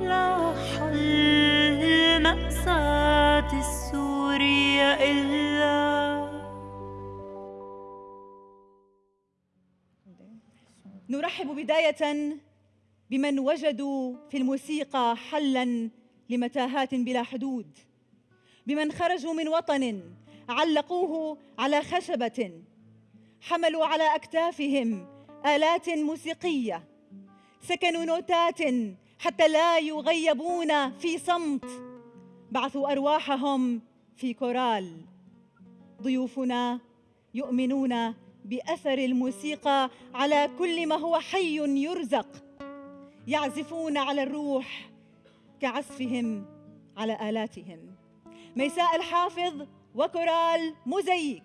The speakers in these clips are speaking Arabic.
لا حل مأساة السورية إلا نرحب بداية بمن وجدوا في الموسيقى حلا لمتاهات بلا حدود بمن خرجوا من وطن علقوه على خشبة حملوا على أكتافهم آلات موسيقية سكنوا نوتات حتى لا يغيبون في صمت. بعثوا أرواحهم في كورال. ضيوفنا يؤمنون بأثر الموسيقى على كل ما هو حي يرزق. يعزفون على الروح كعزفهم على آلاتهم. ميساء الحافظ وكورال موزاييك.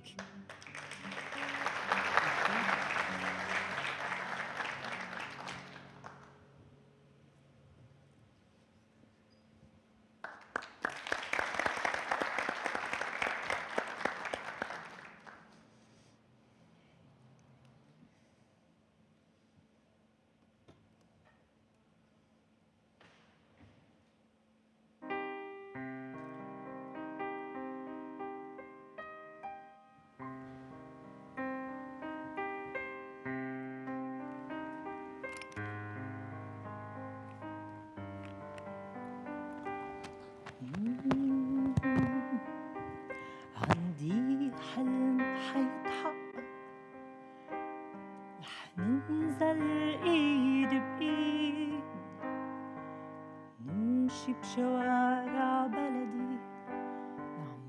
نمشي بشوارع بلدي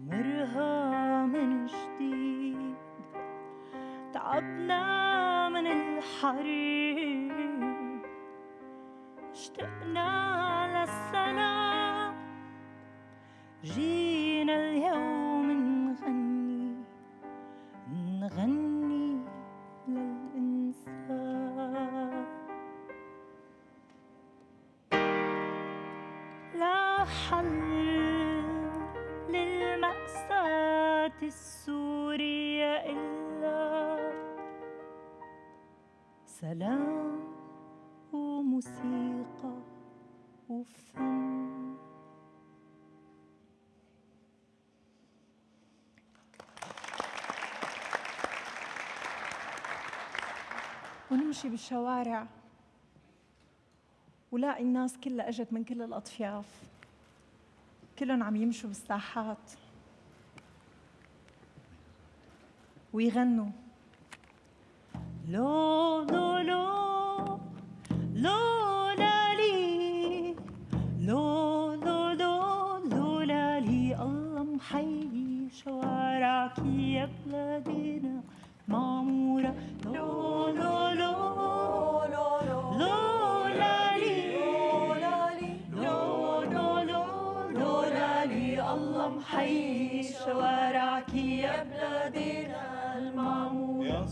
نعمرها من جديد. تعبنا من الحريق اشتقنا للسلام. جينا حل للمأساة السورية إلا سلام وموسيقى وفن. ونمشي بالشوارع. ولاقي الناس كلها اجت من كل الأطياف. كلهم عم يمشوا بالساحات. ويغنوا. لو لو لو لو محيي شوارعك يا بلادنا المعمورة يا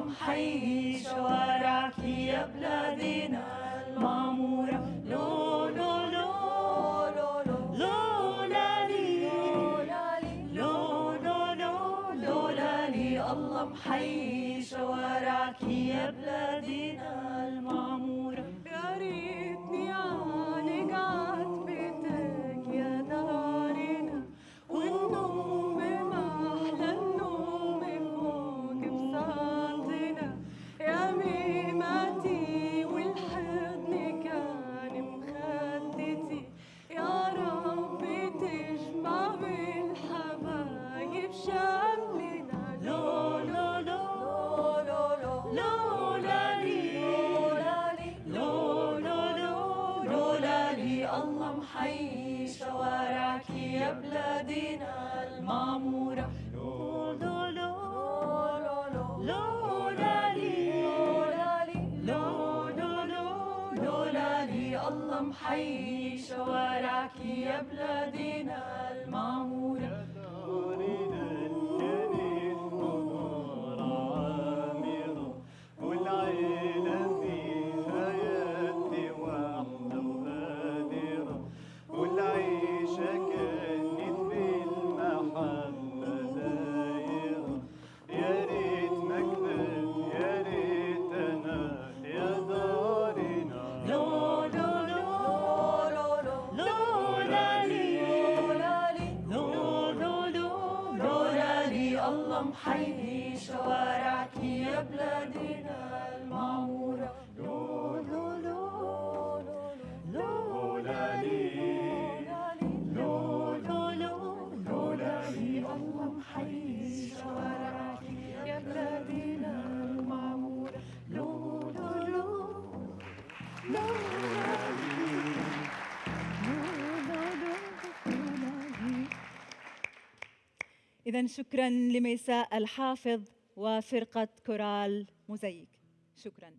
لي الله محيي شوارعك يا بلادنا. المعمورة لولا لو لولا لي. لولا لو لولا لي. الله محيي شوارعك يا بلادنا نحيي شوارعك يا بلادنا المعمورة الله محيي شوارعك يا بلادنا بلادنا المعمورة لو لو لو لولا لي لو لو لو لولا لي الله محيي شوارعك يا بلادنا المعمورة لو لو لو إذا شكرا لميساء الحافظ وفرقة كورال موزايك شكرا.